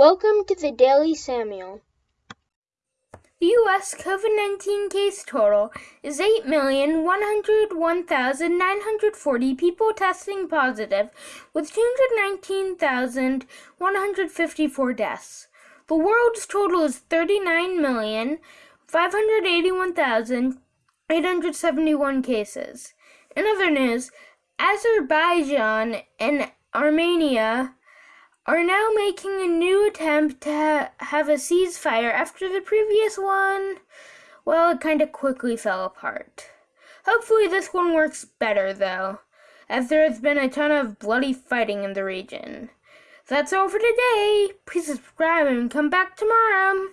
Welcome to the Daily Samuel. The U.S. COVID 19 case total is 8,101,940 people testing positive, with 219,154 deaths. The world's total is 39,581,871 cases. In other news, Azerbaijan and Armenia are now making a new attempt to ha- have a ceasefire after the previous one, well, it kind of quickly fell apart. Hopefully, this one works better, though, as there has been a ton of bloody fighting in the region. That's all for today. Please subscribe and come back tomorrow.